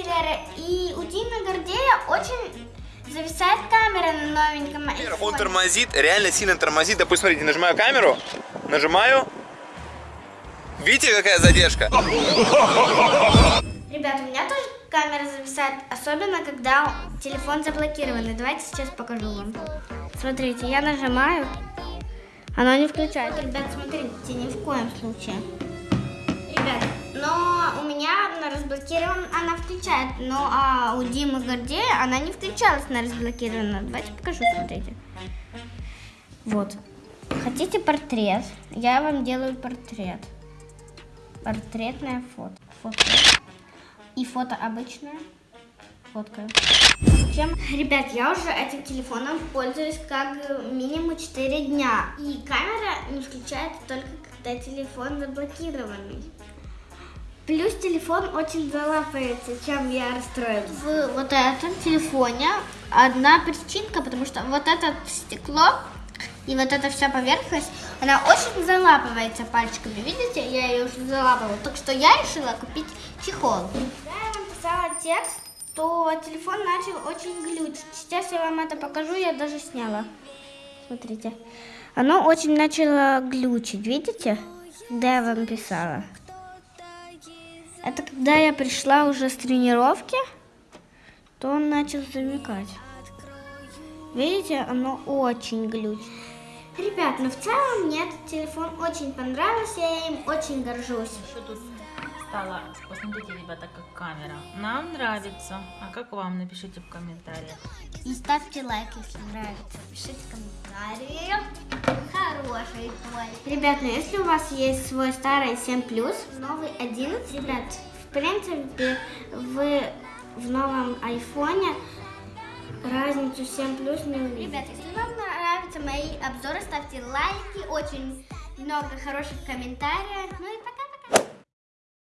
ли, и у Димы Гордея очень зависает камера на новеньком Он айфоне. тормозит, реально сильно тормозит. Допустим, смотрите, нажимаю камеру, нажимаю. Видите, какая задержка? Ребят, у меня тоже камера зависает, особенно когда телефон заблокированный. Давайте сейчас покажу вам. Смотрите, я нажимаю, оно не включает. Ребят, смотрите, ни в коем случае. Ребят, меня она разблокирована, включает, но а у Димы Гордея она не включалась на разблокированную. Давайте покажу, смотрите. Вот. Хотите портрет? Я вам делаю портрет. Портретное фото. Фото. И фото обычное. Фоткаю. Чем? Ребят, я уже этим телефоном пользуюсь как минимум 4 дня. И камера не включается только когда телефон заблокированный. Плюс телефон очень залапается, чем я расстроилась. В вот этом телефоне одна причинка, потому что вот это стекло и вот эта вся поверхность, она очень залапывается пальчиками. Видите, я ее уже залапывала. Так что я решила купить чехол. Когда я написала текст, то телефон начал очень глючить. Сейчас я вам это покажу, я даже сняла. Смотрите. Оно очень начало глючить, видите? Когда я вам писала. Это когда я пришла уже с тренировки, то он начал замекать. Видите, оно очень глючит. Ребят, ну в целом мне этот телефон очень понравился, я им очень горжусь. Что тут стало? Посмотрите, ребята, как камера. Нам нравится. А как вам? Напишите в комментариях. И ставьте лайк, если нравится. Пишите комментарии. Хороший твой. Ребят, ну если у вас есть свой старый 7 новый 11, ребят, в принципе, вы в новом айфоне разницу 7 плюс не увидите. Ребят, если вам нравятся мои обзоры, ставьте лайки, очень много хороших комментариев. Ну и пока.